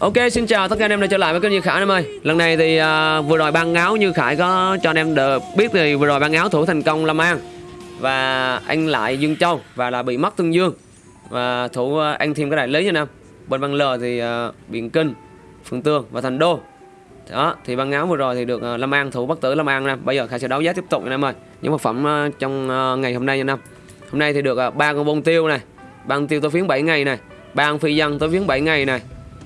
Ok xin chào tất cả anh em đã trở lại với kênh Như Khải em ơi. Lần này thì uh, vừa rồi ban áo Như Khải có cho anh em được biết thì vừa rồi ban áo thủ thành công Lâm An Và anh lại Dương Châu và là bị mất Tương Dương. Và thủ à, uh, anh thêm cái đại lý nha anh em. Bên băng L thì à, uh, Biển Kinh, Phương Tương và Thành Đô. Đó thì băng áo vừa rồi thì được uh, Lâm An thủ bắt tử Lâm An nè bây giờ Khải sẽ đấu giá tiếp tục anh em ơi. Những vật phẩm uh, trong uh, ngày hôm nay nha anh em. Hôm nay thì được ba uh, con bông tiêu này Ban tiêu tôi phiến 7 ngày này ba con phi dân tôi phiến 7 ngày này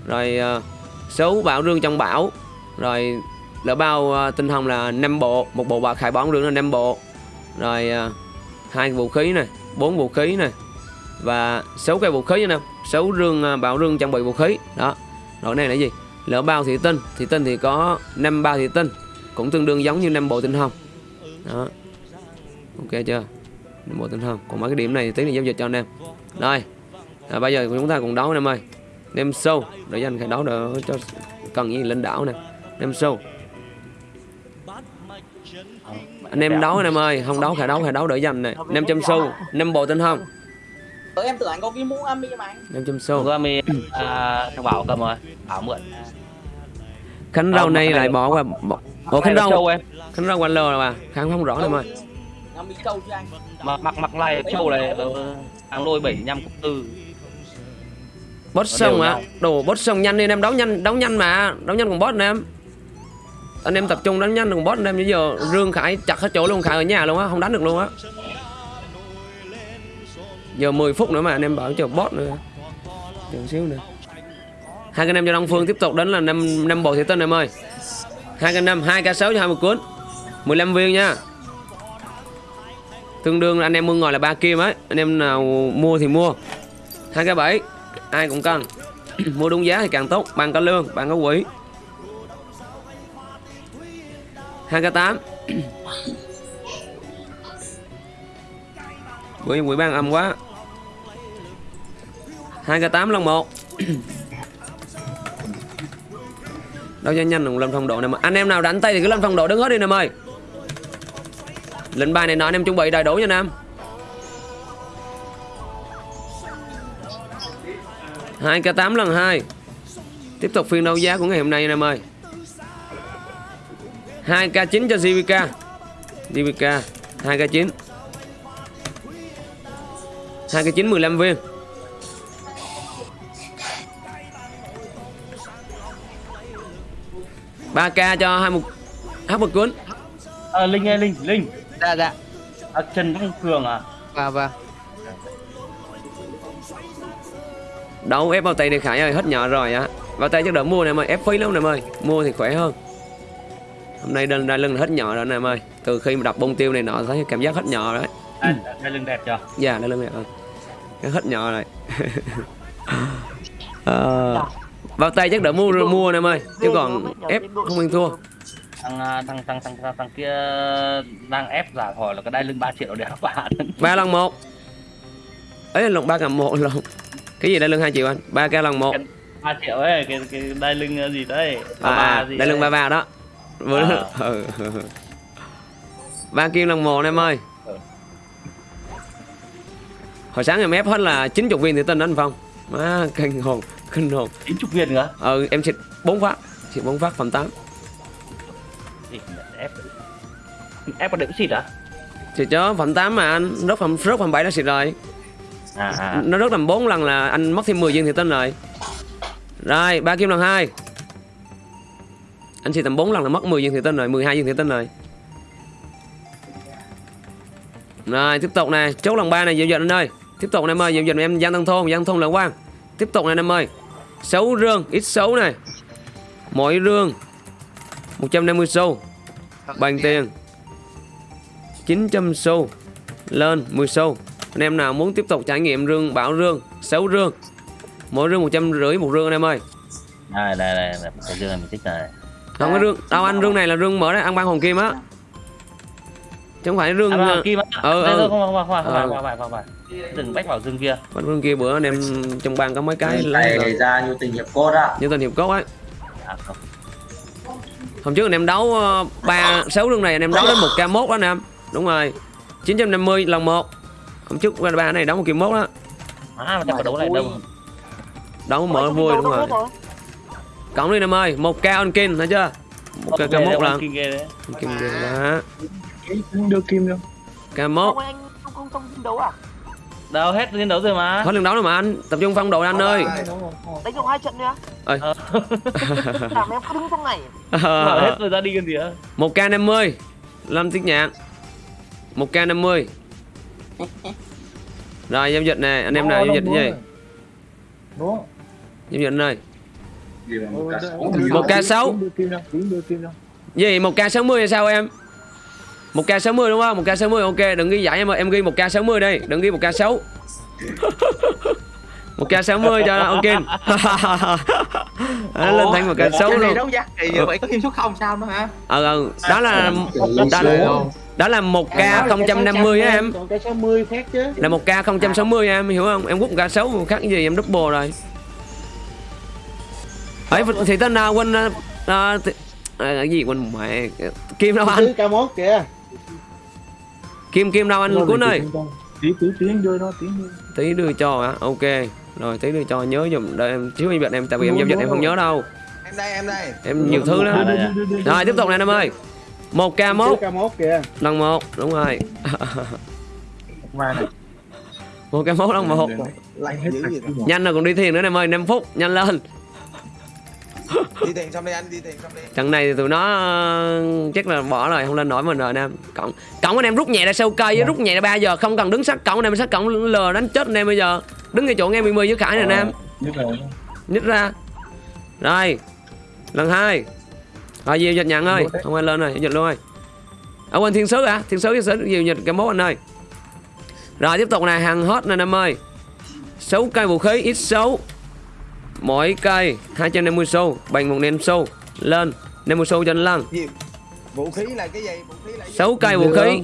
rồi ờ, số bảo rương trong bảo. Rồi lỡ bao ờ, tinh hồng là 5 bộ. Một bộ bạc khải bóng rương là 5 bộ. Rồi ờ, hai vũ khí này bốn vũ khí này. Và sáu cây vũ khí nha sáu rương bảo rương trang bị vũ khí. Đó. Rồi này là gì? Lỡ bao thị tinh thị tinh thì có 5 bao thị tinh. Cũng tương đương giống như 5 bộ tinh hồng. Đó. Ok chưa? 5 bộ tinh hồng. Còn mấy cái điểm này tí này giao dịch cho anh em. Rồi. À, bây giờ chúng ta cùng đấu anh em ơi đem sâu. Để dành cái đấu đỡ cho cần gì lên đảo nè đem sâu. Anh em đấu anh em ơi không đấu khả đấu khả đấu đỡ dành này. Năm trăm xu năm bộ tinh không Tớ em tưởng anh có cái mũ ami mà anh. Năm trăm xu Mũ ami à, thằng Bảo cầm rồi. Bảo mượn. Khánh rau này lại bỏ qua bỏ... Ủa khánh rau em khánh rau quanh lờ là bà. Kháng không rõ em ơi. Mặc mặc mặc này châu này hàng lôi 75 cộng tư boss xong á nhau. đồ boss xong nhanh đi anh em đấu nhanh đấu nhanh mà. Đấu nhanh cùng boss anh em. Anh em tập trung đánh nhanh cùng boss anh em bây giờ rương khải chặt hết chỗ luôn khải ở nhà luôn á không đánh được luôn á. Giờ 10 phút nữa mà anh em bảo chờ boss nữa. Chờ xíu nữa. Hai cái năm cho đông phương tiếp tục đánh là năm năm bộ thị tinh em ơi. Hai cái năm hai k sáu cho hai một cuốn. 15 viên nha. Tương đương là anh em mua ngồi là ba kim ấy. Anh em nào mua thì mua. Hai k bảy ai cũng cần. Mua đúng giá thì càng tốt bạn có lương bạn có quỹ. Hai k tám. Quỹ quỹ ban âm quá. Hai k tám lần một. Đâu cho nhanh đừng lên phong độ này mà. Anh em nào đánh tay thì cứ lên phong độ đứng hết đi nè mời lệnh bài này nọ anh em chuẩn bị đầy đủ nha, nam. Hai k 8 lần 2 Tiếp tục phiên đấu giá của ngày hôm nay anh em ơi. 2k9 cho JVK JVK 2k9 2k9 15 viên. Ba k cho hai một hấp một cuốn. À, Linh ơi Linh Linh. Dạ dạ. À, Trần Đăng Cường à? Vâng vâng Đâu ép bao tay này Khải ơi hết nhỏ rồi á. Bao tay chắc đỡ mua nè em ơi ép phí lắm nè em ơi Mua thì khỏe hơn. Hôm nay đai lưng hết nhỏ rồi nè em ơi Từ khi mà đập bông tiêu này nọ thấy cảm giác hết nhỏ rồi đấy. À, Đây lưng đẹp chưa? Dạ đai lưng này ơi Cái hết nhỏ rồi. Ờ, Bao tay chắc đỡ mua mua nè em ơi Chứ còn ép không ăn thua. Thằng, à, thằng, thằng, thằng, thằng, thằng kia đang ép giả hỏi là cái đai lưng 3 triệu để các bạn ba lần một. Ấy lần ba cầm một lần cái gì đai lưng hai triệu anh? Ba k lần một. 3 triệu ấy cái, cái đai lưng gì đấy à, à gì đai lưng ba ba đó. À. ừ. ba kim lần một em ơi. Ừ. hồi sáng em ép hết là 90 viên thì tin anh phong. Má kinh hồn kinh hồn. 90 viên nữa? Ừ em xịt bốn phát. Xịt bốn phát phẩm 8 Gì, ép ép có đựng xịt à xịt chớ phẩm 8 mà anh. Rớt phẩm rớt phẩm 7 đã xịt rồi à, à. nó rớt tầm 4 lần là anh mất thêm 10 viên thì tin rồi. Rồi ba kim lần hai. Anh xịt tầm 4 lần là mất 10 viên thì tin rồi 12 viên thì tin rồi. Rồi tiếp tục nè chốt lần ba này giao dịch anh ơi. Tiếp tục nè em ơi giao dịch em Giang Tân Thôn Giang Thôn Lợi Quang tiếp tục này em ơi. Xấu rương ít xấu này mỗi rương 150 xu. Bằng tiền 900 xu. Lên 10 xu anh em nào muốn tiếp tục trải nghiệm rương bảo rương xấu rương mỗi rương 150 một rương anh em ơi. Đây đây đây đây, cái dương này mình thích này không có rương đâu anh rương này là rương mở đấy ăn ban hồng kim á. Chứ không phải rương à, ờ, mà kim á. ừ, Đây, ừ. không không không không Ừ. không không đừng bách vào dương kia. Còn rương kia bữa anh em trong ban có mấy cái lấy ra như tình hiệp cốt á. Như tình hiệp cốt ấy. À không. Hôm trước anh em đấu ba sáu rương này anh em đấu đến một k mốt đó anh em. Đúng rồi. 950 lần một hôm trước qua ba này đấu một kim mốt đó. À mà chắc có đấu này đâu đấu mở vui đúng rồi. cộng đi em ơi. Một ca on kin thấy chưa? Một ca mốt lần kinh ghê đấy. Kim đưa kim đâu. Ca mốt. Không anh không đấu à? đâu hết chiến đấu rồi mà. Hết lần đấu rồi mà anh. Tập trung phong độ anh ơi. Đánh trong hai trận nữa. Ơi. Ờ. Làm em cứ đứng trong này. Bảo hết rồi ra đi gần gì á. Một ca 50 Lâm Tiết Nhạc một ca 50 rồi giao dịch nè anh em nào giao dịch gì? giao dịch ơi Một ca sáu. gì một ca 60 hay sao em? Một ca 60 đúng không? Một ca 60 ok đừng ghi giải em ơi. Em ghi một ca 60 đây đừng ghi một ca 6 một ca 60 cho ok nó lên thành một ca 6 Trận này luôn. đấu giá thì như vậy có thêm số không sao nữa hả? ờ ờ đó là đó, đó là một ca 050 á em. Còn cái 60 khác chứ. Là một ca 060 em hiểu không? Em quất một ca 6 khác cái gì em double rồi. Ấy thì tên nào quên à, thì- cái gì quên mẹ kim đâu anh? Thứ K1 kìa. Kim kim đâu anh cuốn ơi. Tí tí tiến đưa nó tiến đưa. Tí đưa cho hả? Ok rồi tí đưa cho nhớ dùm đợi em xíu em dịch em tại vì em giao dịch em không nhớ đâu. Em đây em đây. Em nhiều thứ lắm. Rồi tiếp tục nè em ơi. Một mốt. K1 kìa. Lần một đúng rồi. Qua này. Một ca mốt lần một. Nhanh rồi còn đi thiền nữa em ơi. 5 phút nhanh lên. Đi tiền xong đi anh đi tiền xong đi. Trận này thì tụi nó ờ, chắc là bỏ rồi không lên nổi mình rồi anh em cộng cộng anh em rút nhẹ ra sâu cây với rút nhẹ ra 3 giờ không cần đứng sát. Cộng anh em sát cộng lờ đánh chết anh em bây giờ đứng ngay chỗ nghe 10 với khải em Như vậy nhích ra. Rồi lần hai. Rồi diều dịch nhận ơi không ai lên rồi dịch luôn ơi. Ở quên thiên sứ hả? Thiên sứ thiên sứ diều dịch cái mốt anh ơi. Rồi tiếp tục này hàng hot nè em ơi. 6 cây vũ khí ít số mỗi cây 250 xu bằng một nền xu. Lên 50 xu cho anh gì vũ khí là cái gì? Vũ khí là cái gì? 6 cây vũ khí.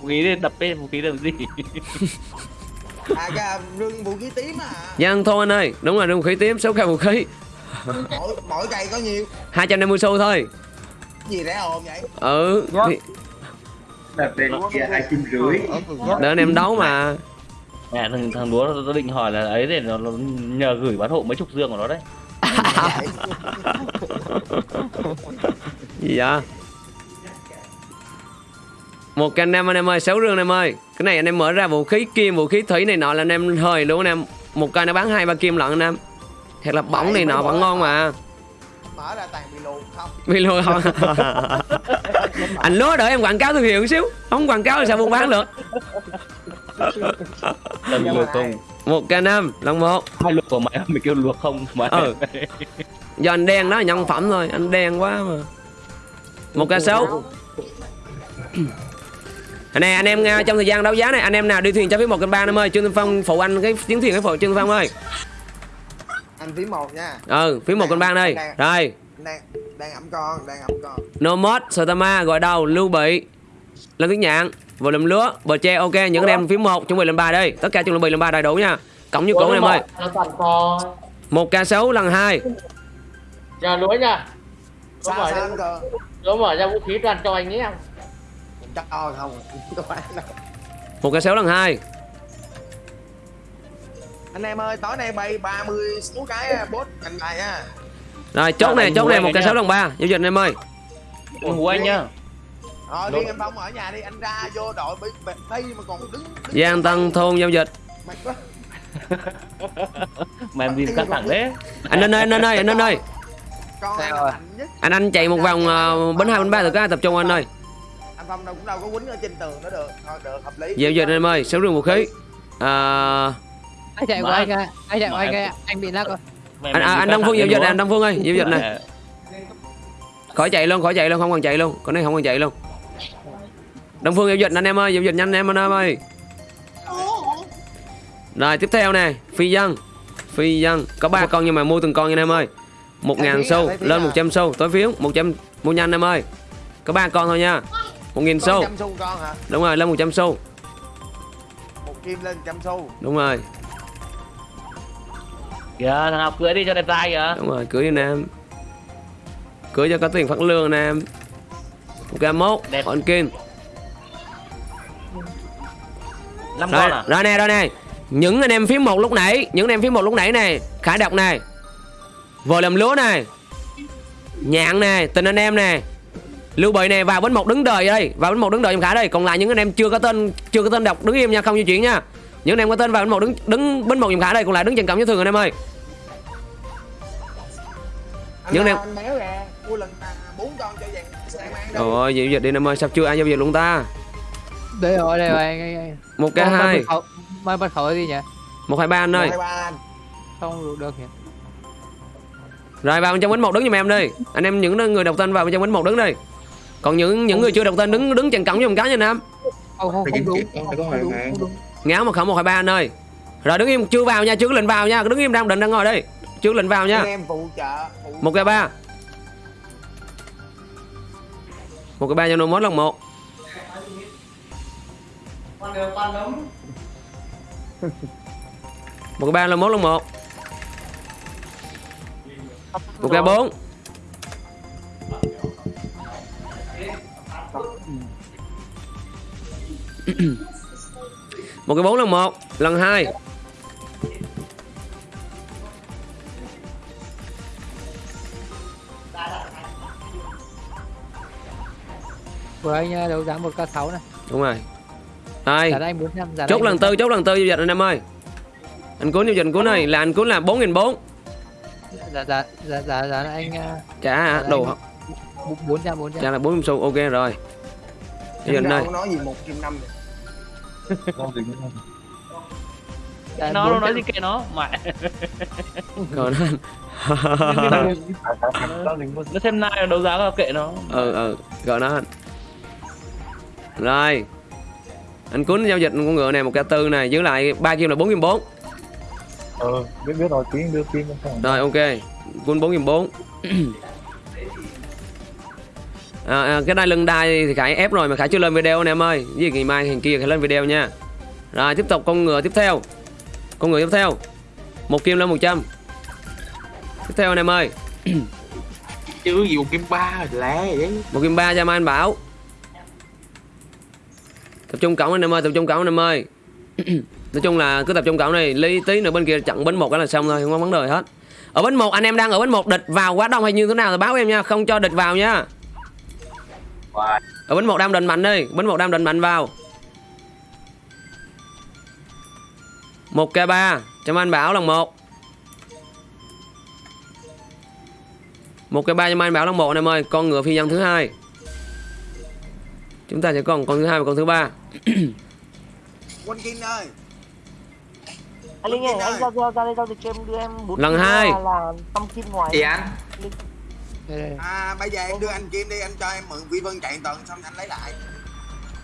vũ khí đập bên vũ khí làm gì à cái rương vũ khí tím à. Giang thôi anh ơi. Đúng rồi vũ khí tím 6 cây vũ khí. Mỗi mỗi cây có nhiêu? 250 xu thôi. Gì rẻ hồn vậy? Ừ thì- Đặt bên kia hai kim rưỡi để anh em đấu mà. Thằng thằng đúa nó định hỏi là ấy để nó, nó nhờ gửi bán hộ mấy chục dương của nó đấy. Gì vậy một cái anh em anh em ơi sáu rương anh em ơi cái này anh em mở ra vũ khí kim vũ khí thủy này nọ là anh em hơi luôn anh em. Một cây nó bán hai ba kim lận anh em. Thật là bỏng này nọ vẫn ngon mà. mở ra toàn bị lùn không? Vì luôn không? Anh lúa đợi em quảng cáo thương hiệu một xíu. Không quảng cáo thì sao buôn bán được? Luộc không? Một cây năm lần một. Hai luộc của mày mày kêu luộc không? Mà Ừ. do anh đen đó là nhân phẩm thôi. Anh đen quá mà. Một ca sáu nè anh em nghe trong thời gian đấu giá này anh em nào đi thuyền cho phí một kênh ba em ơi trương Tiên phong phụ anh cái tiếng thuyền cái phụ trương Tiên phong ơi. Anh phí một nha. Ừ phí một kênh ba đây. Rồi. đang đang ẩm con đang ẩm con. No mod Sotama gọi đầu lưu bị lên tiếng nhạn vừa làm lúa bờ tre ok những anh em phí một chuẩn bị lên ba đây. Tất cả chuẩn bị lên ba đầy đủ nha. Cộng như cũ anh em ơi. Một ca sáu lần hai. Giờ lúa nha. Sao mở ra, vũ khí toàn cho anh ấy không cho không một ca sáu lần hai. Anh em ơi tối nay bay 30 số cái bốt cành bài nha rồi chốt này chốt này một ca sáu lần ba. Giao dịch anh em ơi. Đừng anh nhá rồi riêng em phong ở nhà đi. Anh ra vô đội bị đây mà còn đứng, đứng Giang Tân thôn giao dịch. Mệt quá. Mà em đi thẳng đấy anh anh ơi anh anh ơi anh anh ơi. Anh nhất. Anh anh chạy một vòng uh, bến hai bến ba từ cái tập trung anh ơi anh phong đâu cũng đâu có quýnh ở trên tường nữa được. Thôi được hợp lý. Giao dịch anh em ơi sáu rương vũ khí. À, anh chạy của Mà- anh ơi anh chạy của mà anh ơi anh bị lắc rồi. Mày- anh, à, anh Đông Phương dịch đúng này anh Đông Phương ơi giao dịch này khỏi chạy luôn khỏi chạy luôn không cần chạy luôn. Con này không cần chạy luôn. Đông Phương giao dịch anh em ơi giao dịch nhanh em anh em ơi. Rồi tiếp theo nè phi dân phi dân có ba con nhưng mà mua từng con nha anh em ơi. Một ngàn xu lên một trăm xu tối phiếu một trăm mua nhanh em ơi. Có ba con thôi nha một nghìn Con xu. trăm xu con hả? Đúng rồi lên một trăm xu. Một kim lên trăm xu. Đúng rồi. Kìa thằng học cưới đi cho đẹp trai kìa. Đúng rồi cưới đi nam cưới cho có tiền phát lương nam ok mốt Đẹp. on kim. Năm rồi, con à? rồi nè rồi nè. Những anh em phím một lúc nãy những anh em phím một lúc nãy này khải đọc này vừa làm lúa này nhạn nè tình anh em nè lưu bị nè vào bến một đứng đời đây. Vào bến một đứng đời em khải đây. Còn lại những anh em chưa có tên chưa có tên đọc đứng im nha không di chuyển nha. Những anh em có tên vào bến một đứng đứng bến một em khải đây còn lại đứng trên cổng như thường anh em ơi. Anh Những ra em- anh méo ra mua lần bốn con cho vàng sang mang Trời ơi, giao dịch đi em ơi, sao chưa ai giao dịch luôn ta? đây rồi đây rồi anh anh anh Một cái hai, mai bật khẩu gì nhỉ. Một hai ba anh ơi. anh. Không được được nhỉ. Rồi vào bên trong bánh một đứng giùm em đi. Anh em những người đọc tên vào bên trong bánh một đứng đi. Còn những những người chưa đọc tên đứng đứng chặn cổng giùm cái nha Nam. không không không đúng đúng Ngáo một khẩu một hai ba anh ơi. Rồi đứng im chưa vào nha, chưa có lệnh vào nha, đứng im đang định đang ngồi đi. Chưa có lệnh vào nha. em Một cái ba. Một cái ba cho nó mốt lần một. Một cái ba là mốt lần một. Một cái bốn. Một cái bốn lần một lần hai. Vừa anh ờ, đấu giá một k 6 này. Đúng rồi. Đây giá anh 400 giá chốt lần tư chốt lần tư giao dịch anh em ơi anh cuốn giao dịch anh cuốn này là anh cuốn là bốn nghìn bốn. Giá giá giá giá giá anh ờ, trả đồ bốn trăm bốn trăm trả là bốn xu ok rồi. Giao dịch đây. nói gì một trăm năm Giá nó nó 400. nói gì kệ nó mẹ. Còn anh nó xem nai đấu giá kệ nó. Ừ ừ gọi nó. Anh rồi. Anh cuốn giao dịch con ngựa này một cái tư này giữ lại ba kim là bốn kim bốn. Ờ, biết biết rồi, tiếng đưa không rồi ok. Cuốn bốn kim bốn à, à, cái đai lưng đai thì khải ép rồi mà khải chưa lên video anh em ơi. Với ngày mai ngày kia khải lên video nha. Rồi tiếp tục con ngựa tiếp theo. Con ngựa tiếp theo. Một kim lên 100 tiếp theo anh em ơi. Chứ gì một kim ba lẹ vậy. Một kim ba cho mai anh bảo. Tập trung cổng anh em ơi tập trung cổng anh em ơi. Nói chung là cứ tập trung cổng này lý tí nữa bên kia chặn bến một cái là xong thôi không có vấn đề hết. Ở bến một anh em đang ở bến một địch vào quá đông hay như thế nào thì báo em nha không cho địch vào nha ở bến một đang định mạnh đi bến một đang định mạnh vào. Một k ba. Cho anh bảo lần một. Một cái ba cho anh bảo lần một anh em ơi. Con ngựa phi nhân thứ hai. Chúng ta sẽ còn con thứ hai và con thứ ba. Quân kim ơi anh linh ơi anh ra ra ra đây giao dịch cho em đưa em bốn Lần hai. là- là năm kim ngoài. Chị anh. À bây giờ em đưa anh kim đi anh cho em mượn vi vân chạy tuần xong anh lấy lại.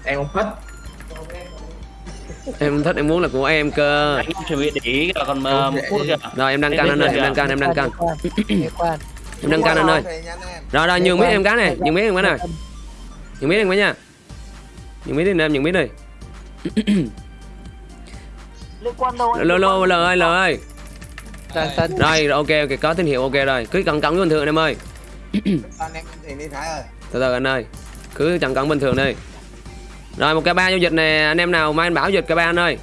Em không thích. Em thích em muốn là của em cơ. Anh để ý kìa, còn một phút kìa rồi em đăng can anh ơi em đăng can em đăng can. Em đăng can anh ơi. Rồi rồi nhường biết em cái này nhường biết em cái này. Nhường biết em cái nha. Nhường biết đi anh em nhường biết đi. Lô lô l ơi l ơi. Rồi rồi, ok ok có tín hiệu ok rồi. Cứ cẩn cẩn bình thường anh em ơi anh em thì đi Thái ơi từ từ anh ơi cứ chặn cẩn bình thường đi. Rồi một cái ba giao dịch này anh em nào mai anh bảo dịch cái ba anh ơi.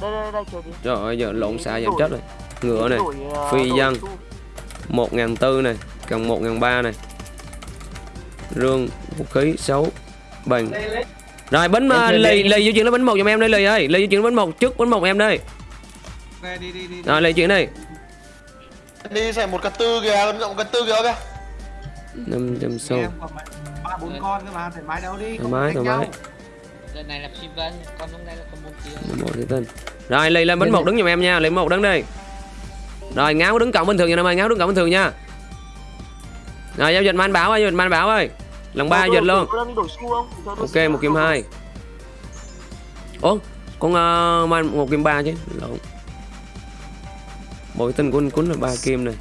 Đây đây đây chờ đi trời ơi giờ lộn xạ giảm chết rồi. Ngựa này phi dân. một ngàn tư này cần một ngàn ba này. Rương vũ khí xấu bằng rồi bánh uh, lì lì di chuyển đến bánh một giùm em đây lì ơi. Lì di chuyển bánh một trước bánh một em đây đi đi đi rồi lì chuyển đi. Đi xem một cà tư kìa một cà tư kìa kìa năm trăm xu ba bốn con cơ mà thoải mái đâu đi thoải mái thoải mái. Lần này là Phi Vân, con lúc này là con một. Bánh một thì tên. Rồi lì lên bánh một đứng giùm em nha bánh một đứng đi rồi ngáo đứng cộng bình thường nha em ơi ngáo đứng cộng bình thường nha. Rồi giao dịch man bảo ơi giao dịch man bảo ơi. Lần ba dịch luôn. ok một kim không? hai. Ủa con uh, man một kim ba chứ. Lộn. Bội tinh của anh cuốn là ba kim này.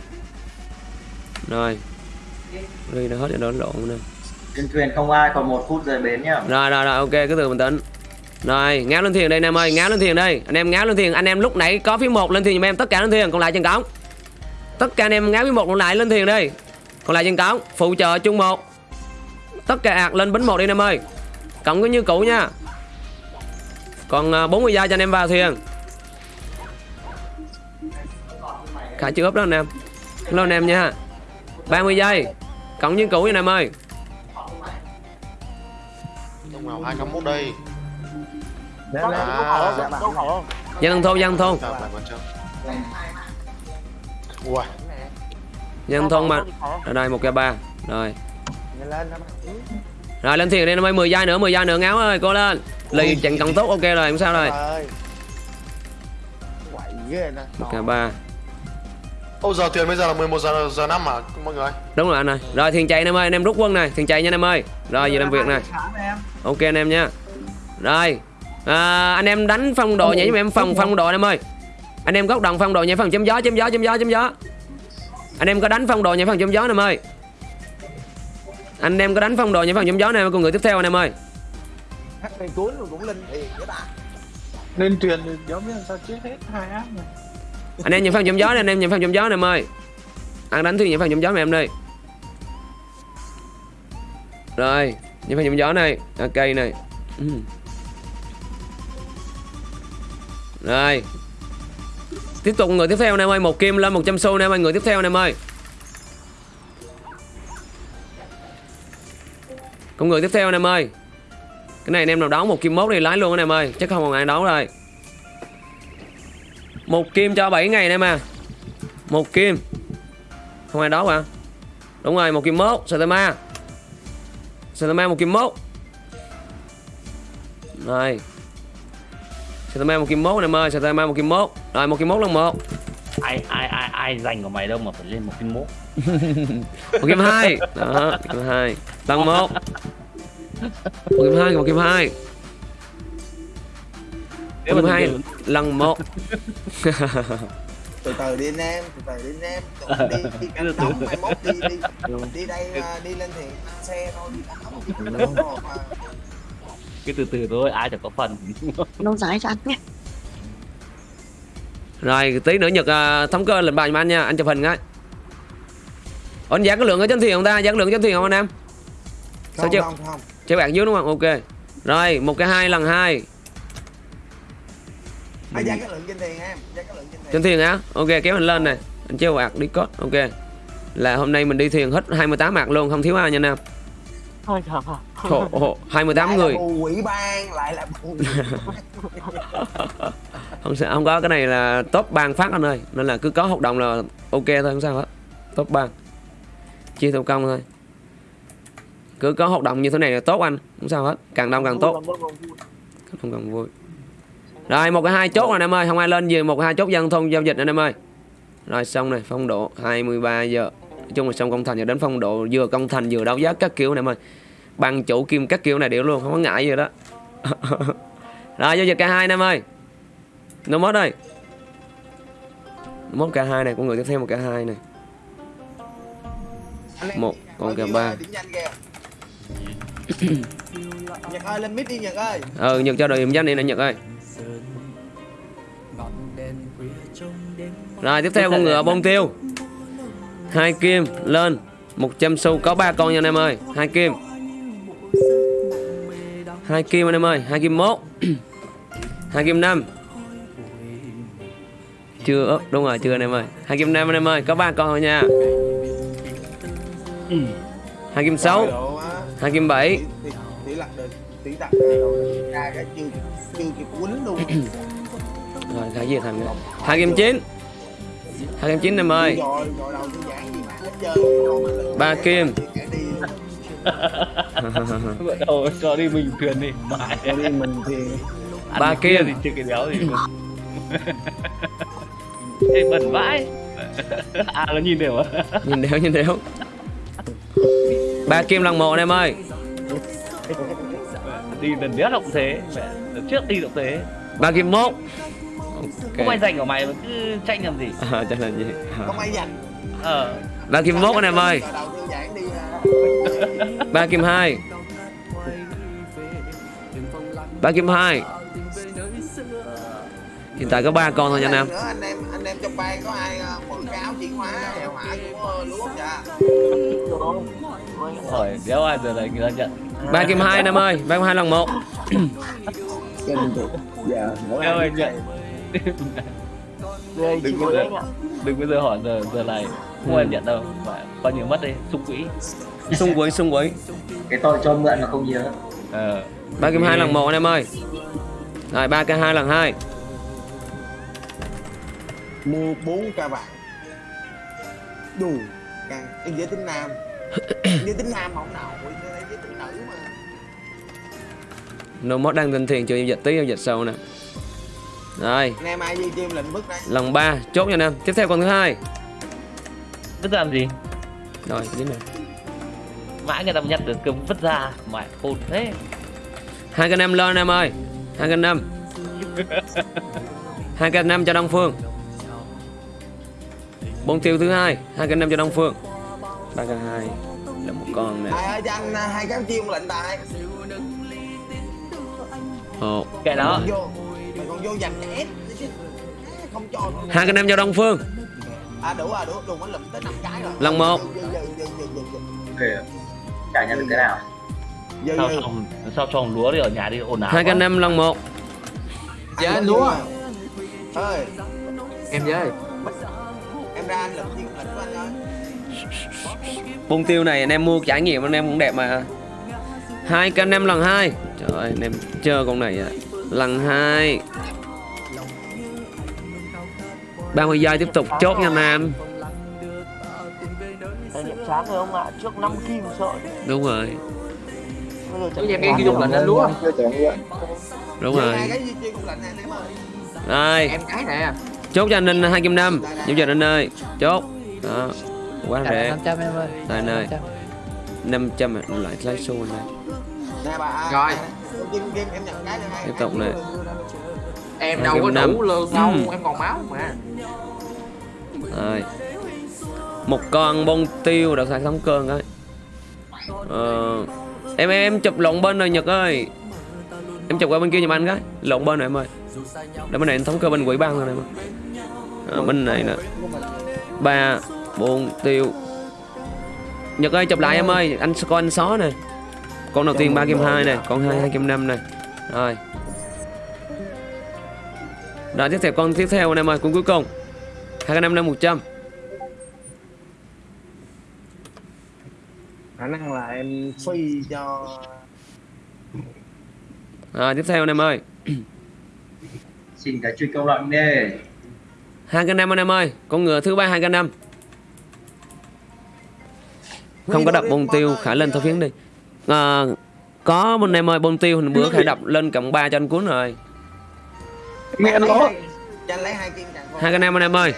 Rồi đi đã hết rồi đó lộn nè. Trên thuyền không ai còn một phút rời bến nhá. Rồi rồi rồi ok cứ từ bình tĩnh. Rồi ngáo lên thuyền đây anh em ơi ngáo lên thuyền đây. Anh em ngáo lên thuyền anh em lúc nãy có phía một lên thuyền giùm em tất cả lên thuyền còn lại trên cổng tất cả anh em ngáo phía một còn lại lên thuyền đi còn lại trên cổng phụ trợ chung một. Tất cả ạc lên bến một đi anh em ơi. Cộng cứ như cũ nha. Còn à, 40 giây cho anh em vào thuyền. Khả chưa ốp đó anh em. Hello anh em nha. 30 giây cộng như cũ nha anh em ơi. Trong nào 201 đây. Phải không? Đâu phải không? dân thôn dân thôn Chào lại con chào Ui. Dân thôn mà. Ở đây một k ba. Rồi. Rồi lên thuyền đi em ơi. 10 giây nữa 10 giây nữa. Ngáo ơi cô lên. Lì trận cộng tốt ok rồi không sao rồi. K ba Ô giờ tiền bây giờ là 11 giờ giờ 5 mà mọi người đúng rồi anh ơi. Rồi thuyền chạy anh em ơi. Anh em rút quân này. Thuyền chạy nha anh em ơi. Rồi về làm việc này. Ok anh em nha. Rồi. À, anh em đánh phong độ nhảy giùm em phòng phong độ anh em ơi. Anh em góc đồng phong độ nhảy phòng chấm gió chấm gió chấm gió chấm gió. Anh em có đánh phong độ nhảy phòng chấm gió anh em ơi. Anh em có đánh phong độ nhảy phòng chấm gió này con người tiếp theo anh em ơi. Hát bên cuốn cũng linh thiệt cái ta Lên truyền thì giống như sao chết hết hai áp này anh em nhìn phòng chấm gió này anh em nhìn phòng chấm gió này em ơi. Ăn đánh thuyền nhảy phòng chấm gió này em đi. Rồi nhảy phòng chấm gió này. À, cây này Ừ. rồi. Tiếp tục người tiếp theo này em ơi. Một kim lên 100 xu nè em ơi. Người tiếp theo này em ơi. Con người tiếp theo này em ơi. Cái này anh em nào đóng một kim mốt thì lái luôn anh em ơi. Chắc không còn ai đóng rồi một kim cho 7 ngày em à một kim. Không ai đóng hả đúng rồi một kim mốt Satama Satama một kim mốt. Rồi Satama một kim mốt em ơi Satama một kim mốt. Rồi một kim mốt lần một. Ai ai ai ai dành của mày đâu mà phải lên một kim mốt? Một kim hai. Đó kim hai. Lần một. Một kim hai một kim hai kim hai lần một từ từ đi anh em từ từ đi anh em. Đi đi canh đóng mai mốt đi đi. Đi đây à, đi lên thì xe thôi đi canh đóng cứ từ từ. thôi ai chẳng có phần. Lâu dài cho anh nhé. Rồi tí nữa Nhật à, thống cơ lệnh bài giùm anh nha Anh chụp hình cái Ủa, Anh giảm cái lượng ở trên thuyền không ta? Giảm lượng trên thuyền không anh em? Sao chưa Chế bạc dưới đúng không? Ok. Rồi một cái hai lần hai à, giá cái lượng trên thuyền em? Giá cái lượng trên thuyền Trên thuyền á? Ok kéo mình lên này. Anh treo bạc đi code Ok. Là hôm nay mình đi thuyền hết 28 mạc luôn Không thiếu ai nha anh em Thôi trời ơi. Ồ, ồ, 28 lại người. là bù quỹ ban lại là không sao không có. Cái này là top ban phát anh ơi. Nên là cứ có hợp đồng là ok thôi không sao hết. Top ban chia theo công thôi. Cứ có hoạt động như thế này là tốt anh không sao hết. Càng đông càng tốt. không cần vui rồi một cái hai chốt rồi. anh em ơi. Không ai lên gì một cái hai chốt dân thôn giao dịch anh em ơi. Rồi xong này phong độ 23 giờ. Nói chung là xong công thành giờ đến phong độ vừa công thành vừa đấu giá các kiểu này em ơi. Bằng chủ kim các kiểu này đều luôn không có ngại gì đó. Rồi giao dịch cả hai anh em ơi. Nó mất đây. Mốt cả hai này con người tiếp theo một cả hai này. Một kèm đi, ba. Điểm nhanh kìa Nhật ơi lên mid đi Nhật ơi. Ờ nhật cho đội điểm danh đi nè nhật ơi rồi tiếp theo con ngựa bông tiêu. hai kim lên. 100 xu có ba con nha anh em ơi. Hai kim. hai kim anh em ơi. Hai kim mốt. Hai kim năm. chưa ớp đúng rồi chưa anh em ơi. Hai kim năm anh em ơi có ba con thôi nha. Hai kim sáu. Hai kim bảy đặt rồi. Ra cái chưa chưa kịp quýnh luôn. Rồi cái gì thành nữa? hai kim chín. Hai kim chín em ơi. Ba kim. Vợ đầu cho đi mình thuyền đi. Mãi Cho đi mình thì Ba kim. thì chưa cái béo gì Ê, bẩn vãi. À nó nhìn đều à? Nhìn đéo nhìn đéo ba kim lần một anh em ơi đi lần nhất cũng thế mẹ lần trước đi cũng thế. Ba kim mốt. Không ai ok dành của mày mà cứ tranh làm gì. À, cho là gì? Không ai dành. Ờ. Ba kim mốt anh em ơi. À. ba kim hai. Ba kim hai. Hiện tại có ba con thôi nha anh em. Anh em anh em trong ban có ai ờ, mượn cái áo chuyển hóa hèo hả của lúa không hỏi đéo ai giờ này người ta nhận. Ba kim hai em ơi ba kim hai lần một dạ đéo ai nhận. Đừng bao ơi. giờ đừng bao giờ hỏi giờ giờ này không em nhận đâu. Mà coi như mất đi xung quỹ. Xung quỹ xung quỹ. Cái tội cho mượn mà không nhiều ờ. Ba kim hai lần một anh em ơi. Rồi ba k hai lần hai. Mua 4 ca vàng. Đủ càng em giới tính nam giới tính nam mà không đây giới tính nữ mà. Nô mót đang tinh thiền chưa? Giao dịch tí giao dịch sau nè. Rồi. Anh em ai duy chim lệnh bức đây lần ba chốt nha anh em. Tiếp theo con thứ hai. Vứt làm gì? Rồi dính này. Mãi người ta nhặt được cơm vứt ra mày khôn thế. Hai k năm lên em ơi. Hai k năm hai k năm cho đông phương. Bốn tiêu thứ hai hai k năm cho đông phương. Ba k hai là một con nè. Ai ơi cho anh à, hai cái chim lệnh tài Ồ. kệ đó. mày còn vô giành ép không cho hai k năm cho đông phương. À đủ à đủ đủ nó lụm tới năm cái rồi. Lần một. Chả nhận được cái nào? Dư, sao trồng sao trồng lúa đi ở nhà đi ồn ào hai quá. năm lần một. Dạ, Anh lúa. ơi Em với. em ra anh lụm chim lệnh của anh ơi bông tiêu này anh em mua trải nghiệm anh em cũng đẹp mà. Hai k năm lần hai. Trời ơi anh em chờ con này à. lần hai. 30 giây tiếp tục chốt nha anh em Đây điểm sáng rồi ông ạ, trước 5 kim sợ. đúng rồi. Bây giờ cái dục lệnh anh lúa. đúng rồi. Em đây Em cái nè. chốt cho anh Ninh hai kim năm. Giúp cho anh ơi. Chốt. Đó quá rẻ 500 em ơi. Đây, nơi. 500. 500 lại lấy xu anh ơi Rồi. Tiếp tục này. Em đâu có đủ lương đâu, Ừ. em còn máu mà. Rồi. Một con bông tiêu đặc sản thống cơn ấy. Ờ, em em em chụp lộn bên rồi Nhật ơi. Em chụp qua bên kia giùm anh cái. Lộn bên này em ơi. Để bên này anh thống cơ bên quỹ ban rồi này em ơi. Ờ, bên này nè. Ba bốn tiêu. Nhật ơi chụp lại em ơi, anh coi anh xó nè. Con đầu tiên ba kim hai nè, con hai hai kim năm nè. Rồi. Rồi tiếp theo con tiếp theo anh em ơi, con cuối cùng. hai cái năm năm một trăm khả năng là em phi cho Rồi tiếp theo anh em ơi xin cái truy công lệnh đi hai cái năm anh em ơi con ngựa thứ ba hai cái năm không có đập bông tiêu khải lên thao phiến đi. À, có bên em ơi bông tiêu bữa khải đập lên cộng 3 cho anh cuốn rồi. Nghe anh lo hai- cho anh lấy hai kim càng Hai cái nam anh em ơi.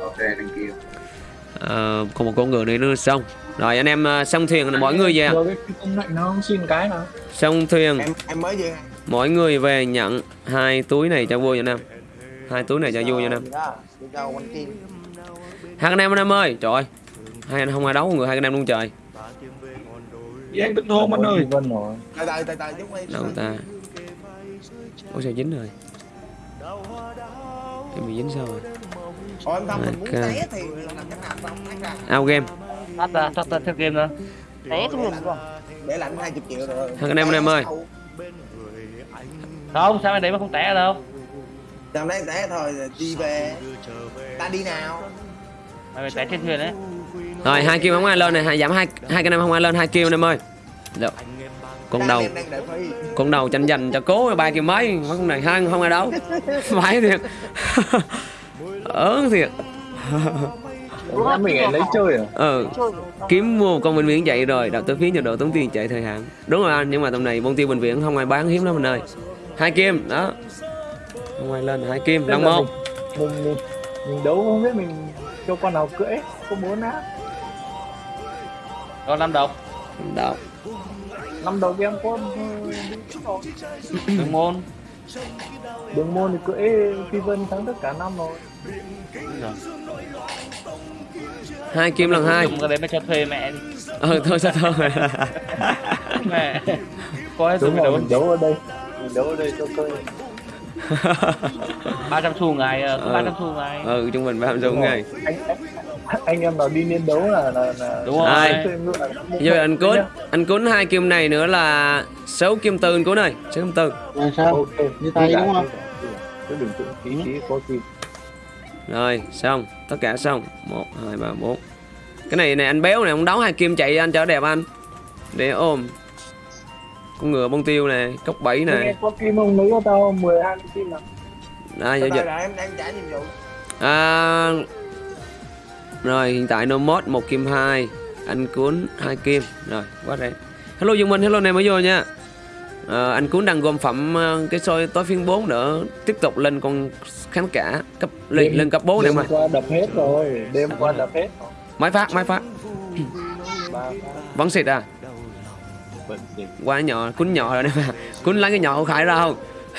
ok thank you. À, còn một con ngựa nữa nữa xong. Rồi anh em à, xong thuyền là mỗi người về. Rồi cái công lệnh nó không xin cái nào. Xong thuyền. Em em mới vừa mỗi người về nhận hai túi này cho vui cho anh em hai túi này cho vui quanh kim hai anh em anh em ơi trời ơi hai anh không ai đấu người hai anh em luôn trời. Vậy anh đừng hôn anh ơi. Từ từ chút đi đâu ta? Ôi sao dính rồi? Em bị dính sao rồi? Ủa em không mình muốn Ok. té thì làm cách nào không ra out game. Thoát ra thoát ra theo game nữa. Té mình rồi. để lãnh 20 triệu rồi. Thằng anh em, anh em ơi. không sao anh đấy mà không té ở đâu? Trong đấy té thôi đi về. Ta đi nào. Mày phải té trên thuyền đấy rồi hai kim không ai lên này. Hai giảm hai hai cái năm không ai lên hai kim anh em ơi được. Con đầu. Con đầu tranh giành cho cố ba kim mấy. Mấy con này hai không ai đấu. Phải thiệt. Ớn thiệt. Mình lại lấy chơi à? Ừ. Kiếm mua một con bệnh viện chạy rồi. Đặt tới phí cho độ tốn tiền chạy thời hạn. Đúng rồi anh nhưng mà tầm này bông tiêu bệnh viện không ai bán hiếm lắm anh ơi. Hai kim đó. Không ai lên hai kim lần một. mình, mình, mình đấu không biết mình cho con nào cưỡi có bốn á còn năm đồng đâu năm đầu em có ờ, đường môn. đường môn thì cưỡi phi vân thắng tất cả năm rồi. Hai kim lần hai. Dùng cái đấy mà cho thuê mẹ đi. Ừ thôi sao thôi. Mẹ. Có hết đúng rồi rồi đấu mình đấu. ở đây. Mình đấu ở đây cho ba trăm xu ngày ờ, cứ Ừ. ba trăm xu ngày ừ trung bình ba trăm Đúng rồi. ngày anh, anh anh em nào đi liên đấu là là, là đúng rồi. Là giờ anh cuốn nhá. anh cuốn hai kim này nữa là sáu kim tư anh cuốn ơi. Sáu kim tư. Ok như tay đúng không? cứ bình tĩnh tí tí có gì Rồi xong. Tất cả xong. 1, 2, 3, 4 Cái này này anh béo này Ông đấu hai kim chạy anh cho đẹp anh. Để ôm. Con ngựa bông tiêu này Cốc Nghe này. Có kim không lấy cho tao 10 hai kim nào Đây giao từ dịch là em đang trả nhiệm vụ. À, Rồi hiện tại no mod một kim hai. Anh cuốn hai kim. Rồi quá rẻ. Hello Dương Minh. Hello này mới vô nha. À, Anh cuốn đang gom phẩm ờ, cái soi tối phiên 4 nữa Tiếp tục lên con kháng cả cấp lên, Đêm- lên cấp 4 này đêm mà qua đập hết rồi đêm qua đập hết rồi. Máy phát máy phát. Vẫn xịt à? Quá nhỏ cuốn nhỏ rồi nè. Mà Cuốn lấy cái nhỏ của Khải ra không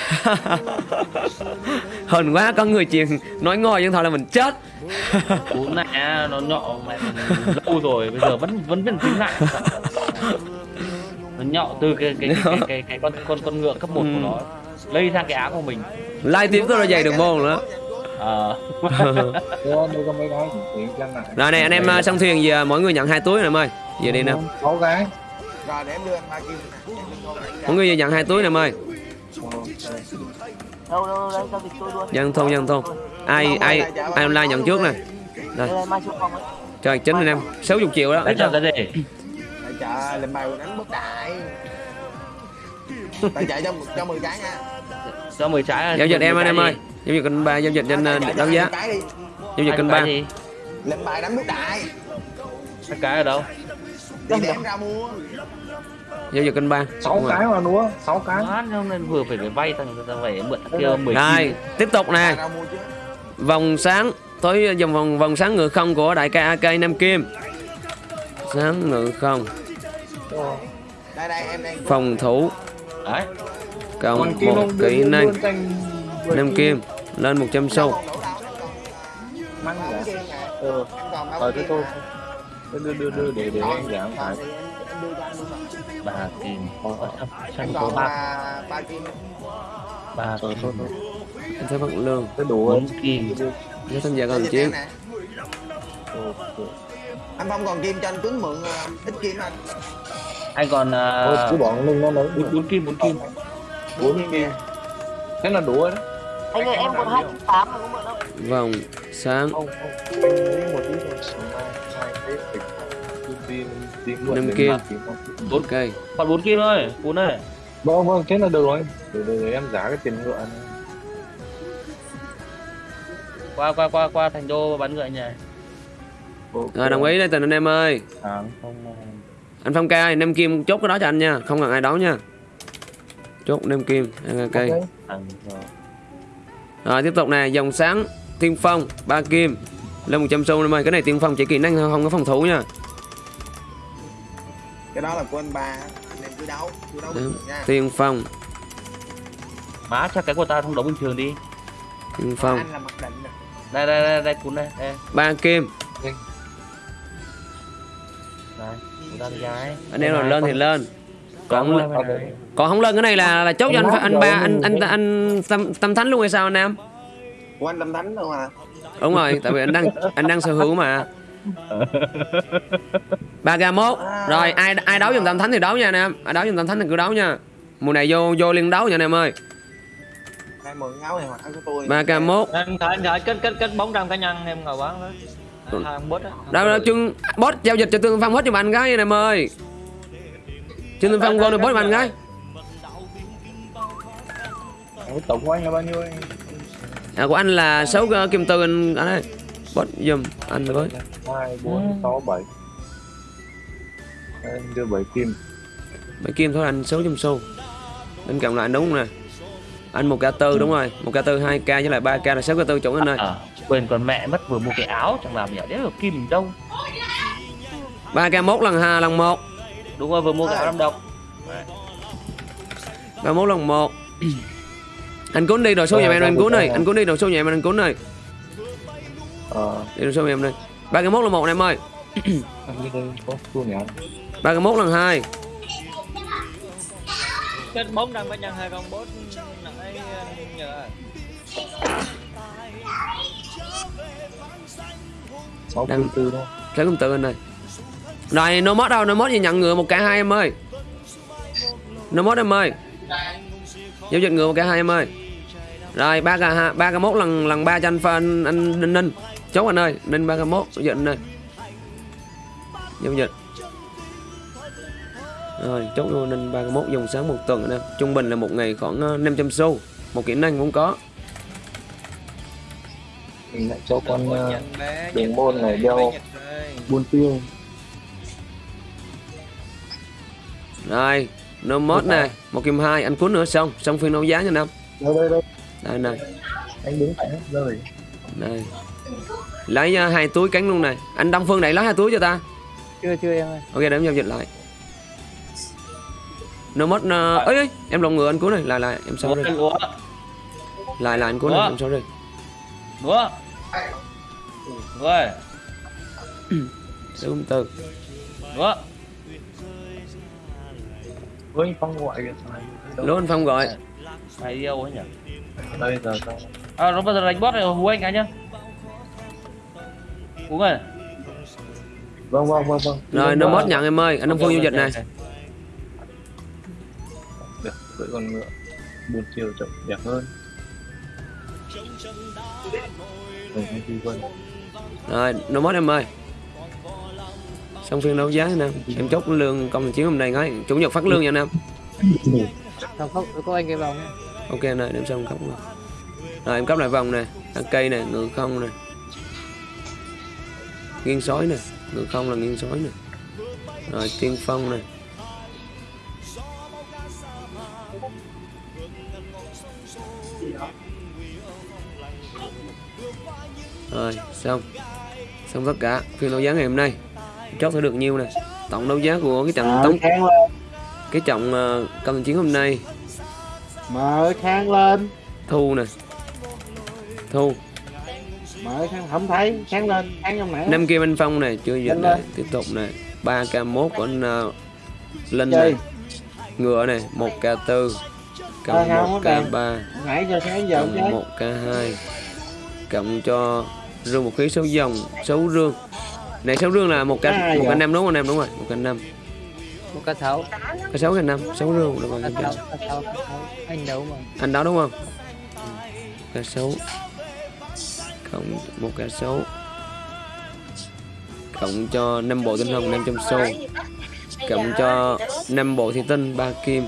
Hờn quá có người truyền nói ngồi nhưng thôi là mình chết. Này á, nó nhọ mẹ lâu rồi bây giờ vẫn vẫn vẫn tính lại. Nó nhọ từ cái cái cái, cái, cái, cái con con con ngựa cấp 1 của nó lây sang cái áo của mình. Live tiếp tôi ra dày được môn nữa. Ờ. Rồi này anh em ờ, xong thuyền giờ mỗi người nhận hai túi này em ơi. Giờ đi nào sáu cái rồi để em đưa anh ba kim nè Mỗi người giờ nhận hai túi này em ơi đâu đâu đây giao dịch tôi luôn Dân thôn dân thôn. Ai ai ai online nhận trước nè. Đây. Trời chính anh em. 60 triệu đó. Đấy cho cái gì chợ làm bài đánh bất đại. Tại chạy cho cho 10 cái nha. Cho 10 trái Giao dịch em anh em ơi? Giao dịch kênh 3 giao dịch trên ờ, đấu giá. 20 cái đi. Giao dịch kênh 3 Cái gì? làm bài đánh bất đại. Cái cái ở đâu? Thì để em ra mua Giao dịch kênh 3 sáu cái mà đúng sáu cái nên vừa phải phải vay thằng ta phải mượn kia 10 Rồi tiếp tục chứ Vòng sáng Tối dòng vòng vòng sáng ngự không của đại ca AK Nam Kim Sáng ngự không đây đây em đang Phòng thủ đấy Cộng một kỹ năng Nam Kim Lên 100 xu còn đủ đâu em còn măng ba giả kim nè ờ ba ờ thế thôi đưa đưa đưa để để anh giảm phải Anh bà kim sao- sao em có ba ba ba kim ba thôi thôi Anh thấy bất lương. Cái đủ bốn kim. Nhớ tham gia chiến. Ờ, ờ. anh phong còn kim cho anh tuấn mượn ờ, ít kim anh. Anh còn uh, cứ bỏ lưng nó bốn bốn kim bốn kim. Bốn kim. Thế là đủ rồi đấy anh ơi em còn hai tám mà không mượn đâu. Vòng sáng. Không không. Anh Năm kim. Không. Ok còn bốn kim thôi bốn ơi vâng vâng thế là được rồi để, để, để em giá cái tiền ngựa này. qua qua qua qua thành đô bắn ngựa nhỉ Ok. Rồi đồng ý đây tình anh em ơi tháng không Anh Phong ca Nam Kim chốt cái đó cho anh nha Không cần ai đấu nha Chốt Nam Kim AK Ok. thằng rồi. Rồi tiếp tục nè Dòng sáng Tiên Phong ba kim Lên 100 xu em ơi Cái này Tiên Phong chỉ kỹ năng không có phòng thủ nha cái đó là của anh ba anh em cứ đấu cứ đấu bình nha. Tiên Phong. Má chắc cái của ta không đấu bình thường đi? Tiên Phong. Anh là mặc định nè. Đây đây đây đây cún đây đây. Ba kim. Đây. Anh em nào lên thì lên. Còn Còn không lên cái này là là chốt cho anh anh ba anh anh anh tâm tâm thánh luôn hay sao anh em của anh lâm thánh đâu mà? Đúng rồi tại vì anh đang anh đang sở hữu mà ba k mốt. Rồi ai ai đấu dùm tâm thánh thì đấu nha anh em. Ai đấu dùm tâm thánh thì cứ đấu nha. Mùa này vô vô liên đấu nha anh em ơi. Hai mượn áo này hoặc của tôi. Kết kết kết bóng trăm cá nhân em ngồi bán đó. Đâu đâu chung boss giao dịch cho tương phong hết giùm anh cái anh em ơi. Chương tương phong vô được boss cái Cái tổng của anh là bao nhiêu anh à, của anh là 6 kim tư anh anh ơi boss giùm anh với hai bốn sáu bảy. Em đưa bảy kim. Mấy kim thôi anh 6 trăm xu. Bên cộng lại anh đúng nè. Anh một k tư đúng rồi. Một k tư hai k với lại ba k là 6 k tư chuẩn anh ơi à, quên con mẹ mất vừa mua cái áo chẳng làm nhỉ đéo được kim đâu. Ba k mốt lần hai lần một. Đúng rồi vừa mua cái áo độc ba mốt lần một. Anh cuốn đi đồ số nhà em anh cuốn đi anh cuốn đi đồ số nhà em anh cuốn đi ờ. Đi đồ số nhà em cái mốt là một này em ơi. Anh đi đây có khu nhà anh ba cái mốt lần hai. Kết bóng trăm cá nhân hai con bốt nãy nhờ. sáu Đang- kim tư thôi lấy công tự anh ơi. Rồi no mod đâu no mod gì nhận ngựa một cả hai em ơi. No mod em ơi. Giao dịch ngựa một cả hai em ơi. Rồi ba ha ba k mốt lần lần ba cho anh pha anh, anh ninh chốt anh ơi ninh ba k mốt dịch anh ơi. Giao dịch. Rồi chốt ba k mốt dùng sáng một tuần anh em. Trung bình là một ngày khoảng ờ, 500 xu. Một kỹ năng cũng có. Mình lại cho con ờ, bé, đường môn này ơi. buôn tiêu. Rồi no mod này một kim hai anh cuốn nữa xong. Xong phiên đấu giá nha năm đâu đây đây đây. Này anh đứng phải hết rồi. Đây lấy ờ, hai túi cánh luôn này. Anh Đông Phương này lấy hai túi cho ta. Chưa chưa em ơi. Ok để em giao dịch lại. No mod uh, ấy, ấy em lộn ngựa anh cuốn này. Lại lại em lúa sorry lúa lại lại anh cuốn này em sorry lúa rồi số từ lúa với phong gọi kìa. Lố anh Phong gọi. Mày yêu ấy nhỉ? Đây giờ sao à nó bây giờ đánh boss này hú anh cái nhá hú ơi vâng vâng vâng vâng. Rồi no mod nhận em ơi anh Đông Phương giao dịch này. được cưỡi con ngựa. Buôn tiêu chậm đẹp hơn. Rồi, rồi no mod em ơi. Xong phiên đấu giá anh em em chốt lương công chiến hôm nay ngay chủ nhật phát lương nha anh em không không? Có anh cái vòng nhá. ok này đem xong không rồi rồi em cấp lại vòng này ăn cây này ngựa không này nghiêng sói này ngựa không là nghiêng sói này rồi tiên phong này rồi xong. Xong tất cả phiên đấu giá ngày hôm nay. Chốt sẽ được nhiêu này tổng đấu giá của cái trận mở tống cái trọng uh, công chiến hôm nay. Mở khang lên. Thu nè. Thu mở không thấy. Khang lên khang trong nãy năm kim anh phong này chưa dịch Lên này tiếp tục này. Ba k 1 của anh uh, linh Chơi. này. Ngựa này một k 4 Ờ, cộng một k 3 nãy giờ sáng giờ cộng một k 2 cộng cho rương một khí số dòng số rương. Này số rương là một k Cái một k năm đúng không anh em đúng rồi một k năm. Một cá sấu cái sáu k năm. Sáu rương đúng rồi anh đấu mà. Anh đó đúng không? Cá sấu cộng một cá sấu cộng cho 5 bộ tinh hồng 500 xu cộng cho 5 bộ thị tinh 3 kim.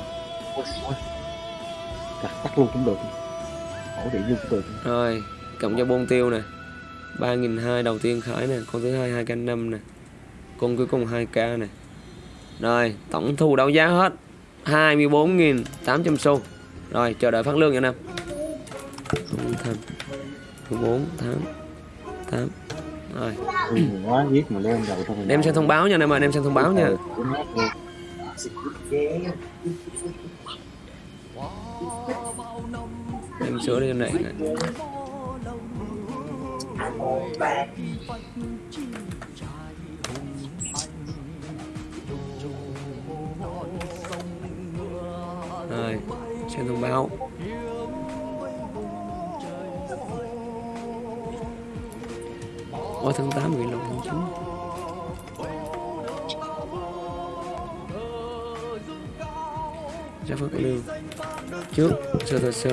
Tắt luôn cũng được. Ổ điện luôn cũng được. Rồi cộng cho bôn tiêu này 3.200 đầu tiên khởi này con thứ hai 2 k 5 này con cuối cùng 2k này rồi tổng thu đấu giá hết 24.800 xu rồi chờ đợi phát lương nha anh em 14 tháng 8 rồi. Ừ, quá giết mà lên đầu thôi. Đem xem thông báo nha em ơi đem xem thông báo nha. Đem sửa đi cái này. Này. rồi xem thông báo Ôi tháng 8 bị lộn tháng 9 Ra phước lương Trước sơ tờ sơ.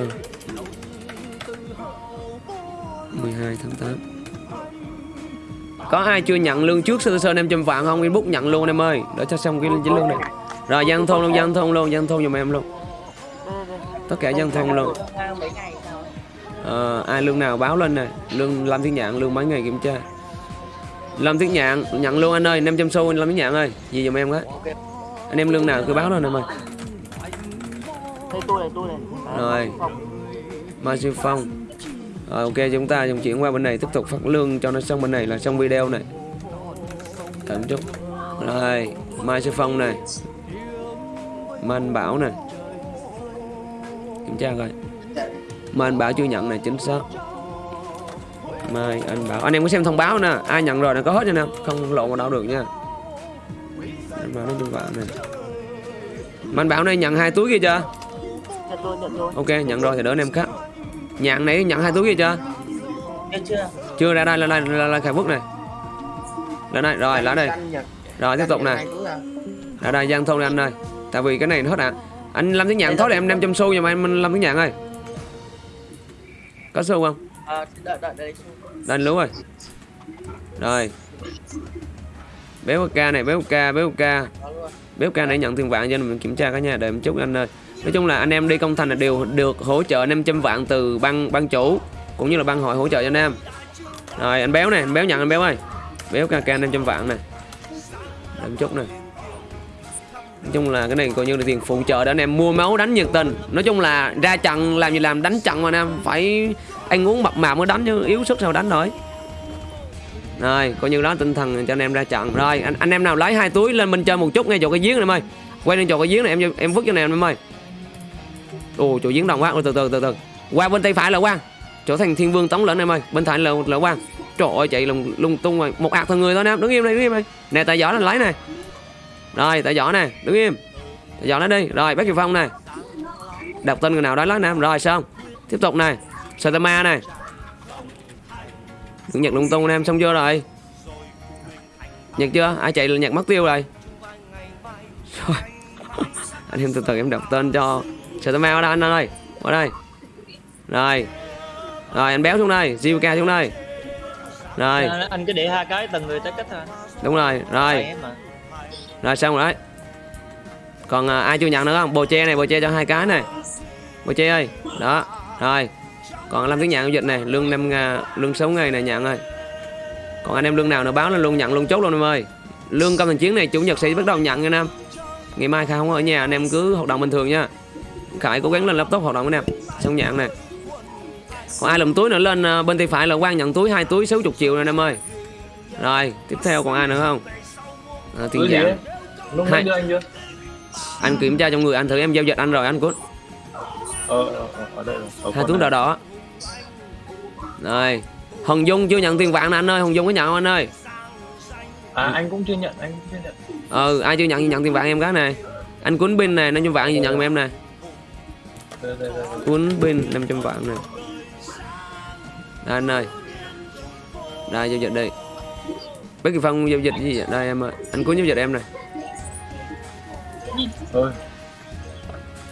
12 tháng 8 Có ai chưa nhận lương trước sơ tờ sơ 500 vạn không? Inbox nhận luôn em ơi. Để cho xong cái chính lương này. Rồi dân thôn luôn, dân thôn luôn, dân thôn dùm em luôn. Tất cả dân thôn luôn. À, ai lương nào báo lên nè. Lương làm thiên nhạn lương mấy ngày kiểm tra lâm thiên nhạn nhận luôn anh ơi 500 xu anh lâm thiên nhạn ơi. Gì giùm em cái anh em lương nào cứ báo lên em ơi đây tôi này tôi này. Rồi. Mai sư phong. Rồi ok chúng ta dùng chuyển qua bên này tiếp tục phát lương cho nó xong bên này là xong video này. Tạm chút rồi mai sư phong này. Man bảo này. Kiểm tra coi. Mai anh bảo chưa nhận này chính xác mai anh bảo. Anh em có xem thông báo nè. Ai nhận rồi là có hết nha nè. Không lộ vào đâu được nha. Anh bảo nó chung vạn này mai anh bảo này nhận hai túi kia chưa? Nhận nhận ok nhận rồi thì đỡ anh em khác. Nhận này nhận hai túi kia chưa? Nhận chưa. Chưa ra đây là đây là, là khải phúc này. Là đây rồi là đây. Rồi tiếp tục này là đây giang thôn anh ơi. Tại vì cái này nó hết à anh lâm tiếng nhạn thối là em 500 xu nhưng mà em lâm tiếng nhạn ơi. Có xu không À, đợi, đợi, đợi. Đánh lú rồi. Rồi. Béo ca này, béo ca, béo ca. Béo ca này nhận tiền vạn cho nên mình kiểm tra cả nhà đợi một chút anh ơi. Nói chung là anh em đi công thành là đều được hỗ trợ 500 vạn từ ban ban chủ Cũng như là ban hội hỗ trợ cho anh em. Rồi anh béo này, anh béo nhận anh béo ơi. Béo ca ca 500 vạn này Đợi một chút này Nói chung là cái này coi như là tiền phụ trợ để anh em mua máu đánh nhiệt tình. Nói chung là ra trận làm gì làm đánh trận mà anh em Phải anh uống mập mạp mới đánh chứ yếu sức sao đánh nổi. Rồi coi như đó tinh thần cho anh em ra trận. Rồi anh, anh em nào lấy hai túi lên bên chơi một chút ngay chỗ cái giếng này em ơi. Quay lên chỗ cái giếng này em em vứt cho này em ơi. Ồ chỗ giếng đồng quá Ôi, từ từ từ từ. Qua bên tay phải là Quang. Chỗ thành thiên vương tống lĩnh em ơi. Bên phải là, là Quang. Trời ơi chạy lung, lung tung rồi. Một ạc thằng người thôi em Đứng im đây đứng im đây. Nè tại giỏ là lấy này rồi tại giỏ này đứng im. Tại giỏ nó đi. Rồi bác kiều phong này đọc tên người nào đó lấy nè. Rồi xong. Tiếp tục này Satama này. Đừng nhặt lung tung anh em xong chưa rồi? Nhặt chưa? Ai chạy là nhặt mất tiêu rồi? Rồi. Anh em từ từ em đọc tên cho Satama ở đây anh ơi. Ở đây. Rồi. Rồi anh béo xuống đây. Zivka xuống đây. Rồi. Anh cứ để hai cái từng người tới cách thôi. đúng rồi. Rồi. Rồi xong rồi đấy. Còn à, ai chưa nhận nữa không? Bồ che này bồ che cho hai cái này. Bồ che ơi. Đó. Rồi còn làm tiếng nhận giao dịch này lương năm ngà- lương 6 ngày này nhận ơi. Còn anh em lương nào nữa báo lên luôn nhận luôn chốt luôn em ơi. Lương công thành chiến này chủ nhật sẽ bắt đầu nhận nha em. Ngày mai khai không ở nhà anh em cứ hoạt động bình thường nha. Khải cố gắng lên laptop hoạt động anh em. Xong nhận này còn ai lùm túi nữa lên à, bên tay phải là quan nhận túi hai túi 60 triệu này anh em ơi. Rồi tiếp theo còn ai nữa không? À, tiền dạng? Lúc Hai. anh kiểm tra trong người anh thử em giao dịch anh rồi anh cút. Ờ, ờ, ờ, ở đây rồi. Ở hai túi đỏ đỏ rồi hồng dung chưa nhận tiền vàng nè anh ơi hồng dung có nhận không anh ơi? À, anh cũng chưa nhận, anh cũng chưa nhận. ừ ai chưa nhận thì nhận tiền vàng em cái này. Anh cuốn pin này năm trăm vàng gì nhận em này. Cuốn pin 500 vạn này. Đây anh ơi. Đây giao dịch đi. Bác Kỳ Phong giao dịch gì vậy? Đây em ơi Anh cuốn giao dịch em này. Thôi,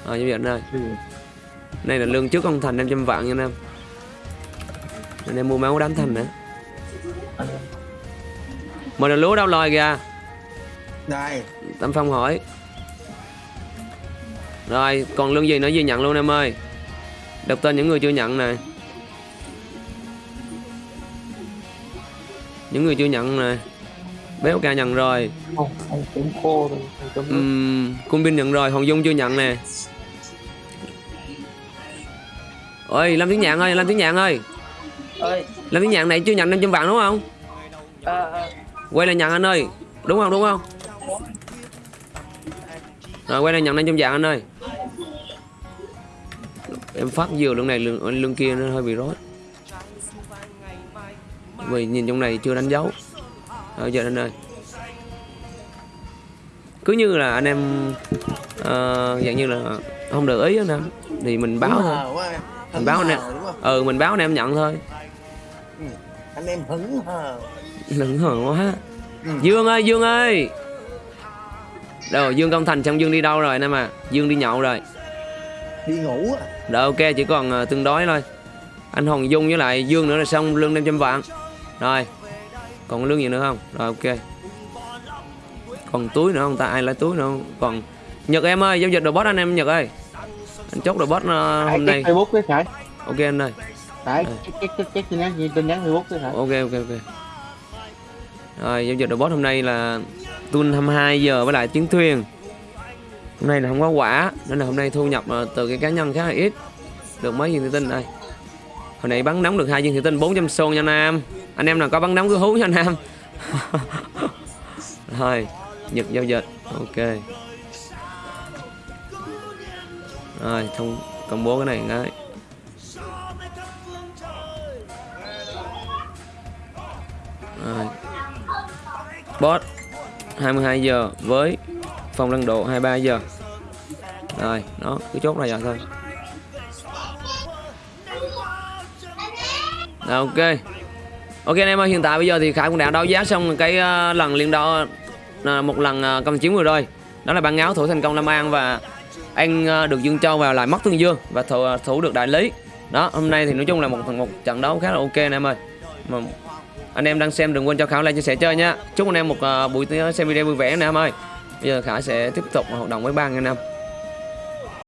Ờ giao dịch đây. Này là lương trước ông Thành 500 vạn nha anh em Anh em mua máu đánh Thành nữa. Mời là lúa đâu lòi kìa. Đây. Tâm Phong hỏi. Rồi còn lương gì nữa gì nhận luôn em ơi? Đọc tên những người chưa nhận này Những người chưa nhận này Béo ca nhận rồi. Không, cũng khô uhm, Cung Bin nhận rồi Hồng Dung chưa nhận nè. Ôi Lâm Tiếng Nhạn ơi Lâm Tiếng Nhạn ơi Ơi, Lâm Tiếng Nhạn này chưa nhận 500 vạn đúng không? À, à, Quay lại nhận anh ơi. Đúng không đúng không? Rồi quay lại nhận 500 vạn anh ơi. Em phát vừa lương này lương, lương kia nó hơi bị rối. Vì nhìn trong này chưa đánh dấu. Ở giờ anh ơi. Cứ như là anh em ờ, Dạng như là không được ý anh em Thì mình báo thôi. Mình báo anh em hờ, đúng không Ừ mình báo anh em nhận thôi anh em hứng hờ. Đừng hờ quá. Dương ơi Dương ơi. Đâu Dương Công Thành xong Dương đi đâu rồi anh em à Dương đi nhậu rồi. Đi ngủ à? Rồi ok chỉ còn uh, tương đối thôi. Anh Hồng Dung với lại Dương nữa là xong lương 500 vạn. Rồi Còn lương gì nữa không? Rồi ok. Còn túi nữa không ta? Ai lấy túi nữa không? Còn Nhật em ơi giao dịch đồ boss anh em Nhật ơi. Anh chốt đồ boss uh, hôm nay. Facebook cái Khải. Ok anh ơi Check check check tin nhắn tin nhắn Facebook Khải ok ok ok. Rồi giao dịch robot hôm nay là tuôn 22 giờ với lại chiến thuyền. Hôm nay là không có quả nên là hôm nay thu nhập ờ, từ cái cá nhân khá là ít. Được mấy viên thủy tinh đây? Hồi nãy bắn nóng được hai viên thủy tinh 400 xô nha nam. Anh em nào có bắn nóng cứ hú nha nam. Rồi nhật giao dịch ok. Rồi thông công bố cái này cái Ờ, bot Boss 22 giờ với phòng lăn độ 23 giờ. Rồi, nó cứ chốt này giờ thôi. Rồi, ok. Ok anh em ơi, hiện tại bây giờ thì Khải cũng đã đấu giá xong cái uh, lần liên đo uh, ờ, một lần uh, công chiến vừa rồi. Đó là ban áo thủ thành công Lâm An và anh uh, được Dương Châu vào lại mất thương Dương và thủ, thủ được đại lý. đó hôm nay thì nói chung là một một trận đấu khá là ok anh em ơi mà anh em đang xem đừng quên cho khảo like chia sẻ chơi nha. Chúc anh em một uh, buổi à, xem video vui vẻ anh em ơi. Bây giờ khả sẽ tiếp tục hoạt động với ba anh em